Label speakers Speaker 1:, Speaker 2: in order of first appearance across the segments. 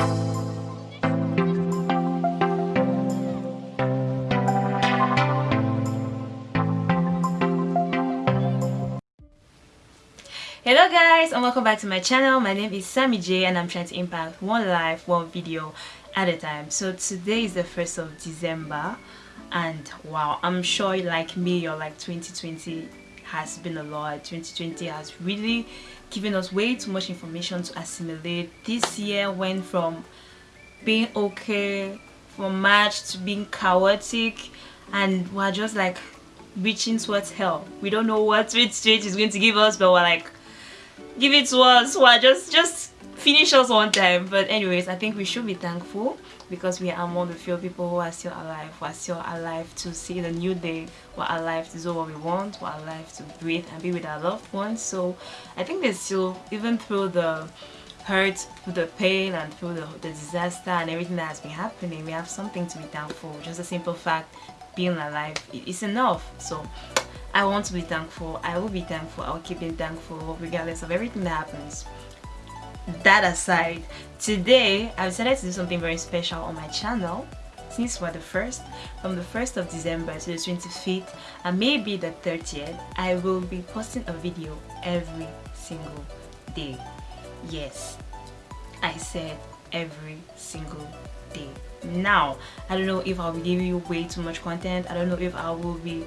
Speaker 1: hello guys and welcome back to my channel. My name is sammy j and i'm trying to impact one life one video at a time. So today is the first of december and wow i'm sure like me you're like 2020 has been a lot. 2020 has really given us way too much information to assimilate. This year went from being okay from march to being chaotic and we're just like reaching towards hell. We don't know what 2020 is going to give us but we're like give it to us. We're just just finish us one time but anyways i think we should be thankful because we are among the few people who are still alive we are still alive to see the new day we're alive to do what we want we're alive to breathe and be with our loved ones so i think there's still even through the hurt through the pain and through the, the disaster and everything that has been happening we have something to be thankful just a simple fact being alive is enough so I want to be thankful. I will be thankful. I'll keep being thankful regardless of everything that happens. That aside, today I decided to do something very special on my channel. Since we're the first from the 1st of December to the 25th and maybe the 30th I will be posting a video every single day. Yes I said every single day. Now I don't know if I'll be giving you way too much content. I don't know if I will be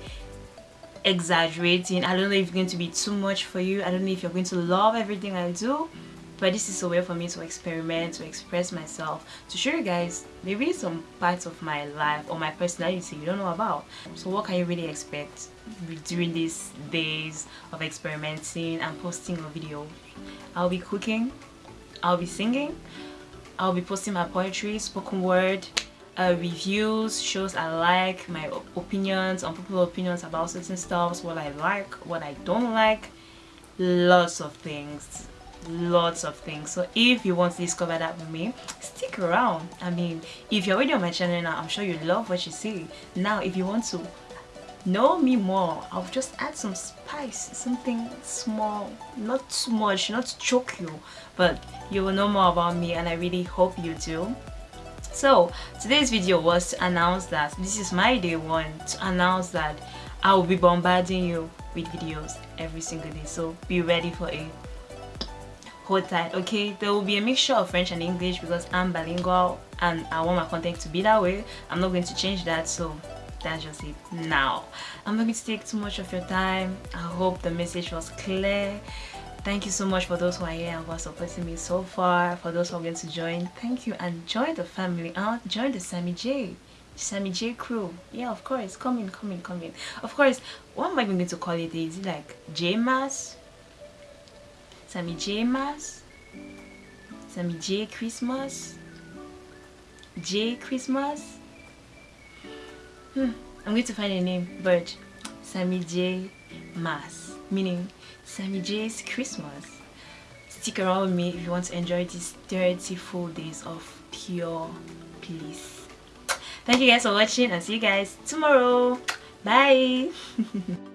Speaker 1: exaggerating. I don't know if it's going to be too much for you. I don't know if you're going to love everything i do but this is a way for me to experiment to express myself to show you guys maybe some parts of my life or my personality you don't know about. So what can you really expect during these days of experimenting and posting a video? I'll be cooking i'll be singing i'll be posting my poetry spoken word uh, reviews, shows I like, my opinions, unpopular opinions about certain stuff, what I like, what I don't like, lots of things lots of things. So if you want to discover that with me stick around. I mean if you're already on my channel now i'm sure you love what you see. Now if you want to know me more i'll just add some spice something small not too much not to choke you but you will know more about me and i really hope you do. So today's video was to announce that this is my day one to announce that I will be bombarding you with videos every single day. So be ready for a hold tight okay? There will be a mixture of French and English because I'm bilingual and I want my content to be that way. I'm not going to change that so that's just it now. I'm not going to take too much of your time. I hope the message was clear. Thank you so much for those who are here and are supporting me so far. For those who are going to join thank you and join the family uh, join the sammy j sammy j crew. Yeah of course. Come in come in come in. Of course what am i going to call it? Is it like j mass sammy j mass sammy j christmas j christmas hmm i'm going to find a name but sammy j mass meaning Sammy J's Christmas. Stick around with me if you want to enjoy these 30 full days of pure bliss. Thank you guys for watching and see you guys tomorrow. Bye!